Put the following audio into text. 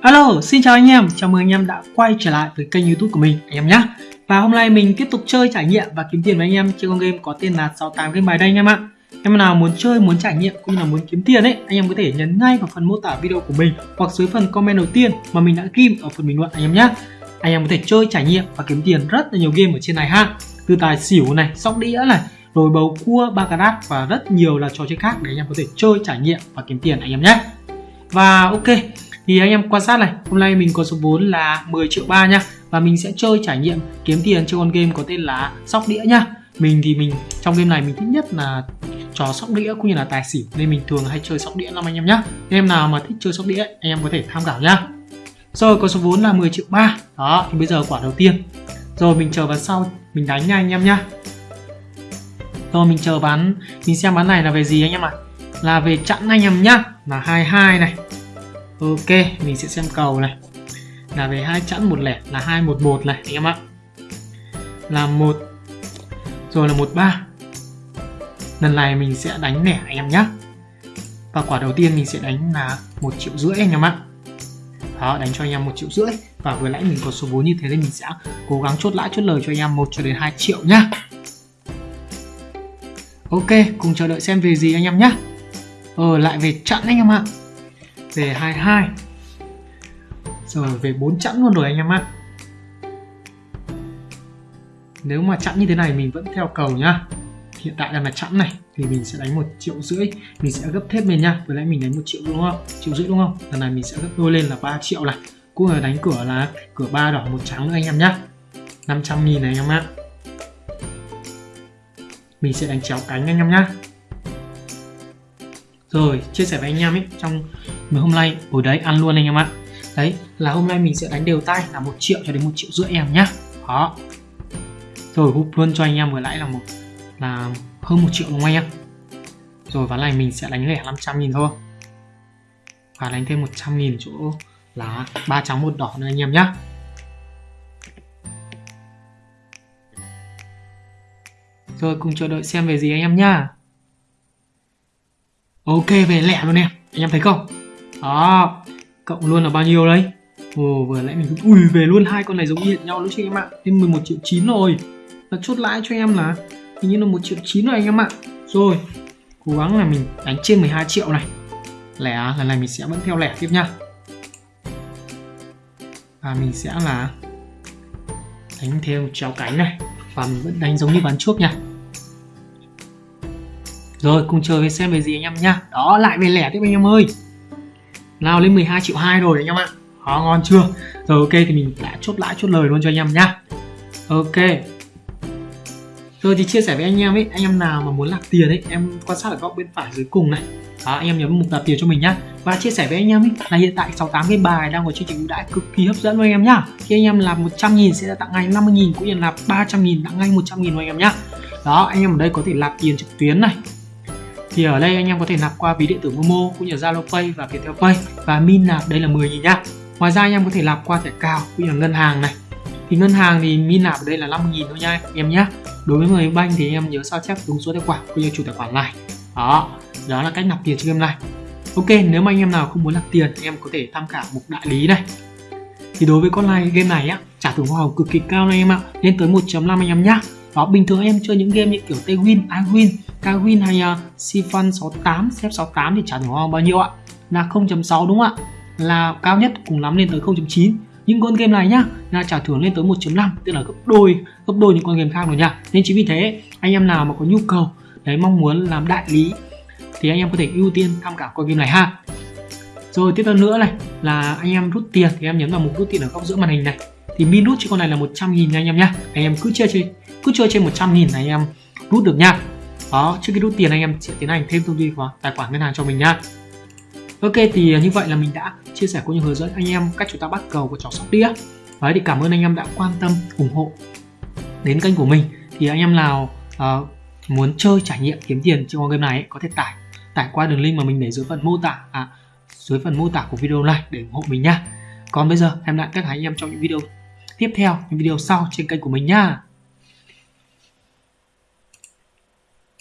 Alo, xin chào anh em, chào mừng anh em đã quay trở lại với kênh youtube của mình anh em nhé Và hôm nay mình tiếp tục chơi trải nghiệm và kiếm tiền với anh em trên con game có tên là 68 game bài đây anh em ạ. Em nào muốn chơi, muốn trải nghiệm cũng như là muốn kiếm tiền ấy Anh em có thể nhấn ngay vào phần mô tả video của mình Hoặc dưới phần comment đầu tiên mà mình đã ghim ở phần bình luận anh em nhé Anh em có thể chơi, trải nghiệm và kiếm tiền rất là nhiều game ở trên này ha. Từ tài xỉu này, sóc đĩa này, rồi bầu cua, baccarat và rất nhiều là trò chơi khác để anh em có thể chơi, trải nghiệm và kiếm tiền anh em nhé và ok thì anh em quan sát này, hôm nay mình có số vốn là 10 triệu ba nha. Và mình sẽ chơi trải nghiệm kiếm tiền cho con game có tên là sóc đĩa nhá mình thì mình, trong game này mình thích nhất là trò sóc đĩa cũng như là tài xỉu. Nên mình thường hay chơi sóc đĩa lắm anh em nhá. Em nào mà thích chơi sóc đĩa, anh em có thể tham khảo nhá. Rồi, có số vốn là 10 triệu ba. Đó, thì bây giờ quả đầu tiên. Rồi, mình chờ vào sau mình đánh nha anh em nhá. Rồi, mình chờ bán, mình xem bán này là về gì anh em ạ? À? là về chặn anh em nhá. Là 22 này. Ok, mình sẽ xem cầu này. Là về hai chẵn một lẻ là 211 này anh em ạ. Là một Rồi là 13 Lần này mình sẽ đánh lẻ anh em nhé Và quả đầu tiên mình sẽ đánh là một triệu rưỡi anh em ạ. Đó, đánh cho anh em một triệu rưỡi. Và vừa nãy mình có số vốn như thế nên mình sẽ cố gắng chốt lãi chốt lời cho anh em 1 cho đến 2 triệu nhá. Ok, cùng chờ đợi xem về gì anh em nhé Ờ, lại về chặn anh em ạ về 22 rồi về 4 chẵn luôn rồi anh em ạ. Nếu mà chẵn như thế này mình vẫn theo cầu nhá. Hiện tại đang là chẵn này, thì mình sẽ đánh một triệu rưỡi. Mình sẽ gấp thêm lên nha vừa nãy mình đánh một triệu đúng không? Triệu rưỡi đúng không? Lần này mình sẽ gấp đôi lên là 3 triệu này. Cũng là đánh cửa là cửa ba đỏ một trắng nữa anh em nhá. 500 nghìn này anh em ạ. Mình sẽ đánh chéo cánh anh em nhá. Rồi, chia sẻ với anh em ấy, trong Mấy hôm nay hồi đấy, ăn luôn anh em ạ. Đấy, là hôm nay mình sẽ đánh đều tay là một triệu cho đến một triệu rưỡi em nhá. Đó. Rồi hút luôn cho anh em vừa lãi là một, là hơn một triệu đúng không anh em? Rồi, ván này mình sẽ đánh lẻ 500 nghìn thôi. Và đánh thêm 100 nghìn chỗ là ba trắng một đỏ nữa anh em nhá. Rồi, cùng chờ đợi xem về gì anh em nhá. Ok, về lẻ luôn em. Anh em thấy không? Đó, cộng luôn là bao nhiêu đấy? Ồ, vừa nãy mình ui, về luôn, hai con này giống như nhau luôn chứ em ạ. Thêm 11 triệu chín rồi. Và chốt lãi cho em là hình như là một triệu chín rồi anh em ạ. Rồi, cố gắng là mình đánh trên 12 triệu này. Lẻ à, lần này mình sẽ vẫn theo lẻ tiếp nha. Và mình sẽ là đánh theo chéo cánh này. Và mình vẫn đánh giống như ván trước nha. Rồi, cùng chờ về xem về gì anh em nhá Đó, lại về lẻ tiếp anh em ơi lao lên 12 triệu 2 rồi anh em ạ Đó ngon chưa? Rồi ok thì mình đã chốt lãi chốt lời luôn cho anh em nhá. Ok. Rồi thì chia sẻ với anh em ấy Anh em nào mà muốn lạc tiền ấy Em quan sát ở góc bên phải dưới cùng này. Đó, anh em nhấn mục nạp tiền cho mình nhá. Và chia sẻ với anh em ấy là hiện tại 68 cái bài đang có chương trình ưu đãi cực kỳ hấp dẫn luôn anh em nhá. Khi anh em làm 100 000 sẽ tặng ngay 50 000 cũng như là 300 000 tặng ngay 100 000 luôn anh em nhá. Đó anh em ở đây có thể lạp tiền trực tuyến này thì ở đây anh em có thể nạp qua ví điện tử Momo cũng như Zalo Pay và Viettel Pay và min nạp đây là 10 000 nhá. Ngoài ra anh em có thể nạp qua thẻ cào cũng như là ngân hàng này. Thì ngân hàng thì min nạp ở đây là 5 000 thôi nha anh em nhé. Đối với người banh thì anh em nhớ sao chép đúng số tài khoản cũng như chủ tài khoản này. Đó, đó là cách nạp tiền trên game này. Ok, nếu mà anh em nào không muốn nạp tiền thì em có thể tham khảo mục đại lý này. Thì đối với con này game này á, trả thưởng hoa hồng cực kỳ cao này em ạ, lên tới 1.5 anh em nhá đó bình thường em chơi những game như kiểu tây win I-Win, K-Win hay uh, Sifan 68, Xếp 68 thì trả thưởng hoa bao nhiêu ạ? Là 0.6 đúng không ạ? Là cao nhất cùng lắm lên tới 0.9 những con game này nhá là trả thưởng lên tới 1.5 tức là gấp đôi gấp đôi những con game khác rồi nha. Nên chính vì thế anh em nào mà có nhu cầu đấy mong muốn làm đại lý thì anh em có thể ưu tiên tham khảo con game này ha. Rồi tiếp theo nữa này là anh em rút tiền thì em nhấn vào mục rút tiền ở góc giữa màn hình này. Thì min rút cho con này là 100 nghìn nha anh em nhá. Anh em cứ chơi chơi cứ chơi trên 100 nghìn là anh em rút được nha đó trước khi rút tiền anh em sẽ tiến hành thêm thông tin vào tài khoản ngân hàng cho mình nha ok thì à, như vậy là mình đã chia sẻ cũng như hướng dẫn anh em cách chúng ta bắt cầu của trò sóc đĩa. Đấy thì cảm ơn anh em đã quan tâm ủng hộ đến kênh của mình. Thì anh em nào uh, muốn chơi trải nghiệm kiếm tiền trong game này ấy, có thể tải tải qua đường link mà mình để dưới phần mô tả à, dưới phần mô tả của video này để ủng hộ mình nha còn bây giờ em lại tất cả anh em trong những video tiếp theo những video sau trên kênh của mình nha